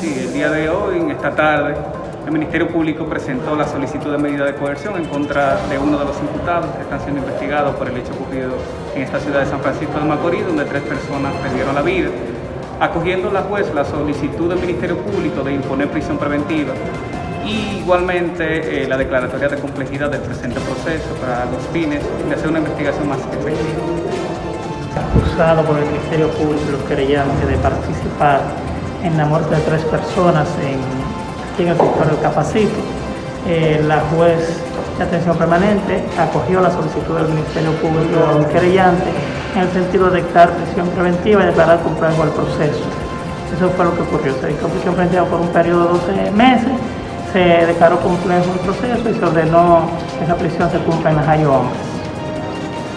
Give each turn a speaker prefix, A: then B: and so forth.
A: Sí, el día de hoy, en esta tarde, el Ministerio Público presentó la solicitud de medida de coerción en contra de uno de los imputados que están siendo investigados por el hecho ocurrido en esta ciudad de San Francisco de Macorís, donde tres personas perdieron la vida. Acogiendo la juez la solicitud del Ministerio Público de imponer prisión preventiva y igualmente eh, la declaratoria de complejidad del presente proceso para los fines de hacer una investigación más efectiva.
B: Acusado por el Ministerio Público los querellantes de participar en la muerte de tres personas en, en el sector del Capacito. Eh, la juez de atención permanente acogió la solicitud del Ministerio Público del querellante en el sentido de dictar prisión preventiva y declarar complejo el proceso. Eso fue lo que ocurrió. Se dictó prisión preventiva por un periodo de 12 meses, se declaró complejo el proceso y se ordenó que esa prisión se cumpla en las Hombres.